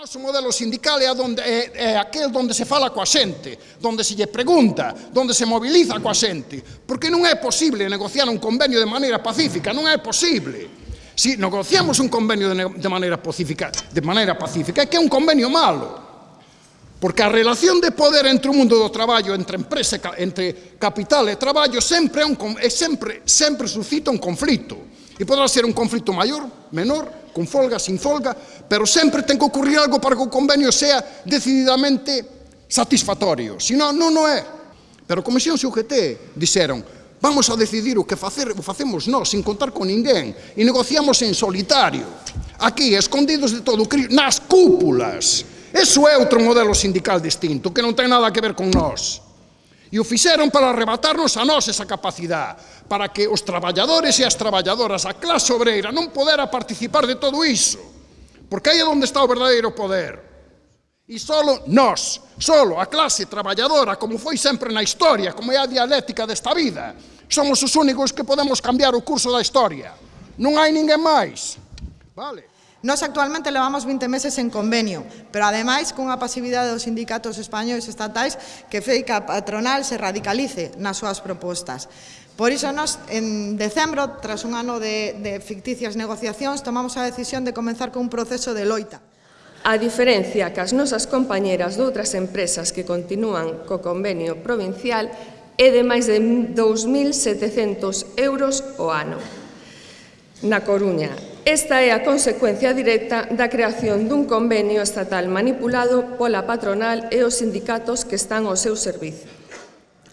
noso modelo sindical é, a donde, é, é aquel donde se fala coa xente, donde se lle pregunta, donde se mobiliza coa xente, porque non é posible negociar un convenio de maneira pacífica, non é posible. Si negociamos un convenio de, de maneira pacífica, de maneira pacífica, é que é un convenio malo. Porque a relación de poder entre o mundo do traballo, entre empresa, entre capital e traballo, sempre, é un, é sempre, sempre suscita un conflito. E podrá ser un conflito maior, menor, con folga, sin folga, pero sempre ten que ocurrir algo para que o convenio sea decididamente satisfactorio. Si non, non o é. Pero Comisión e UGT dixeron vamos a decidir o que facer, o facemos nós sin contar con ninguén e negociamos en solitario, aquí, escondidos de todo, nas cúpulas. Eso é outro modelo sindical distinto que non ten nada que ver con nós. E o fixeron para arrebatarnos a nós esa capacidade, para que os traballadores e as traballadoras, a clase obreira, non podera participar de todo iso. Porque aí é onde está o verdadeiro poder. E solo nós, solo a clase traballadora, como foi sempre na historia, como é a dialéctica desta vida, somos os únicos que podemos cambiar o curso da historia. Non hai ninguén máis. Vale. Nos actualmente levamos 20 meses en convenio, pero ademais cunha pasividade dos sindicatos españoles estatais que fei que a patronal se radicalice nas súas propostas. Por iso nos, en decembro, tras un ano de, de ficticias negociacións, tomamos a decisión de comenzar con un proceso de loita. A diferencia que as nosas compañeras de outras empresas que continúan co convenio provincial é de máis de 2.700 euros o ano. Na Coruña, Esta é a consecuencia directa da creación dun convenio estatal manipulado pola patronal e os sindicatos que están ao seu servicio.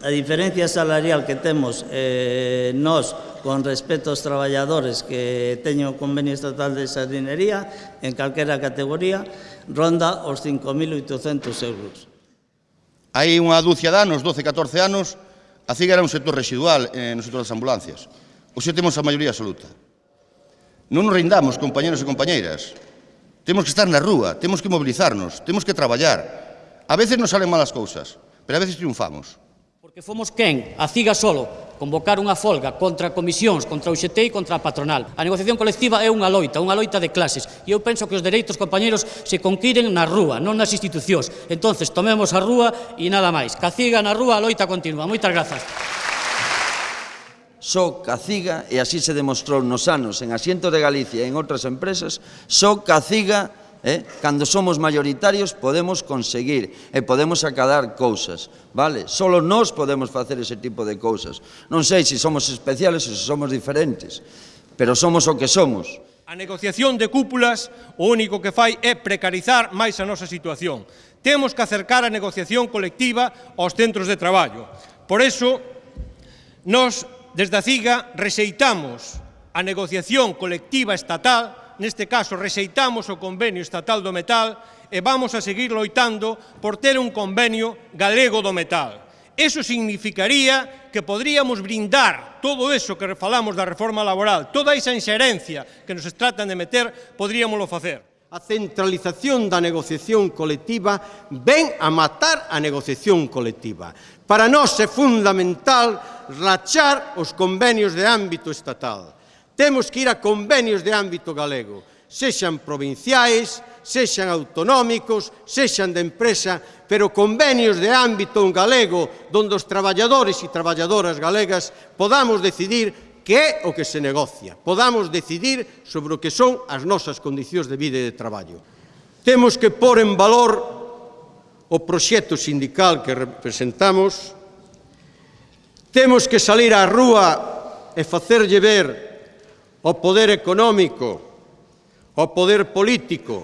A diferencia salarial que temos eh, nós con respecto aos traballadores que teñen o convenio estatal de sardinería en calquera categoría ronda os 5.800 euros. Hai unha dúcia de anos, 12, 14 anos, a CIGA era un sector residual eh, no sector das ambulancias. Hoxe temos a maioría absoluta. Non nos rindamos, compañeros e compañeiras. Temos que estar na rúa, temos que mobilizarnos, temos que traballar. A veces nos salen malas cousas, pero a veces triunfamos. Porque fomos quen, a CIGA solo, convocar unha folga contra comisións, contra o UGT e contra a patronal. A negociación colectiva é unha loita, unha loita de clases, e eu penso que os dereitos, compañeros, se conquiren na rúa, non nas institucións. Entonces, tomemos a rúa e nada máis. Caciga na rúa, a loita continua. Moitas grazas só Caciga, e así se demostrou nos anos en Asiento de Galicia e en outras empresas, só Caciga, eh, cando somos mayoritarios, podemos conseguir e podemos acadar cousas, vale? Solo nós podemos facer ese tipo de cousas. Non sei se somos especiales ou se somos diferentes, pero somos o que somos. A negociación de cúpulas o único que fai é precarizar máis a nosa situación. Temos que acercar a negociación colectiva aos centros de traballo. Por eso, nos Desde a CIGA rexeitamos a negociación colectiva estatal, neste caso rexeitamos o convenio estatal do metal e vamos a seguir loitando por ter un convenio galego do metal. Eso significaría que podríamos brindar todo eso que falamos da reforma laboral, toda esa inxerencia que nos tratan de meter, podríamoslo facer. A centralización da negociación colectiva ven a matar a negociación colectiva. Para nós é fundamental rachar os convenios de ámbito estatal. Temos que ir a convenios de ámbito galego, sexan provinciais, sexan autonómicos, sexan de empresa, pero convenios de ámbito galego, donde os traballadores e traballadoras galegas podamos decidir que é o que se negocia. Podamos decidir sobre o que son as nosas condicións de vida e de traballo. Temos que pôr en valor o proxecto sindical que representamos. Temos que salir á rúa e facerlle ver o poder económico, o poder político,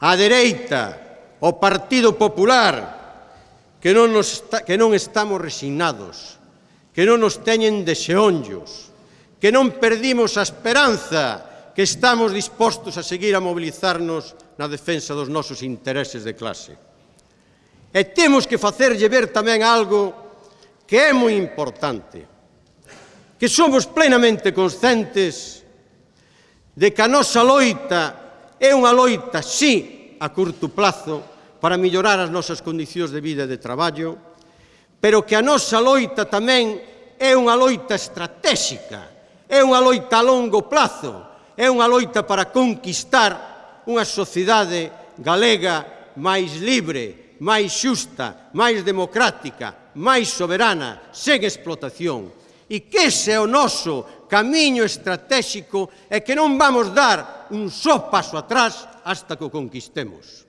a dereita, o Partido Popular, que non, nos está, que non estamos resignados, que non nos teñen de xeonllos, que non perdimos a esperanza, que estamos dispostos a seguir a mobilizarnos na defensa dos nosos intereses de clase. E temos que facerlle ver tamén algo que é moi importante, que somos plenamente conscientes de que a nosa loita é unha loita, sí, a curto plazo, para mellorar as nosas condicións de vida e de traballo, pero que a nosa loita tamén é unha loita estratégica É unha loita a longo plazo, é unha loita para conquistar unha sociedade galega máis libre, máis xusta, máis democrática, máis soberana, sen explotación. E que ese é o noso camiño estratégico e que non vamos dar un só paso atrás hasta que o conquistemos.